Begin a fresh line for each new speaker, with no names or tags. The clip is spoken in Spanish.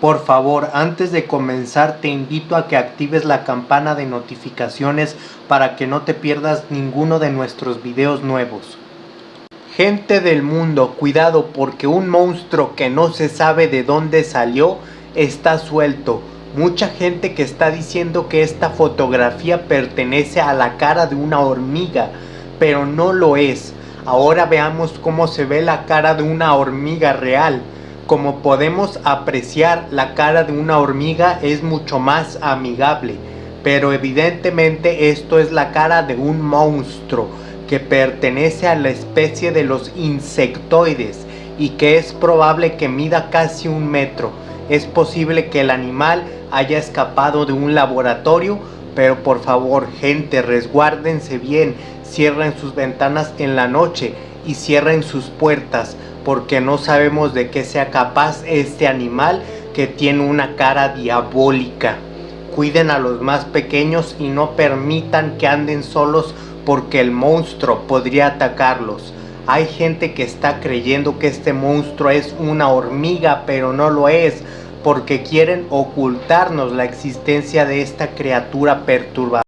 Por favor, antes de comenzar te invito a que actives la campana de notificaciones para que no te pierdas ninguno de nuestros videos nuevos. Gente del mundo, cuidado porque un monstruo que no se sabe de dónde salió está suelto. Mucha gente que está diciendo que esta fotografía pertenece a la cara de una hormiga, pero no lo es. Ahora veamos cómo se ve la cara de una hormiga real. Como podemos apreciar, la cara de una hormiga es mucho más amigable, pero evidentemente esto es la cara de un monstruo que pertenece a la especie de los insectoides y que es probable que mida casi un metro. Es posible que el animal haya escapado de un laboratorio, pero por favor gente resguárdense bien, cierren sus ventanas en la noche y cierren sus puertas porque no sabemos de qué sea capaz este animal que tiene una cara diabólica. Cuiden a los más pequeños y no permitan que anden solos porque el monstruo podría atacarlos. Hay gente que está creyendo que este monstruo es una hormiga, pero no lo es, porque quieren ocultarnos la existencia de esta criatura perturbadora.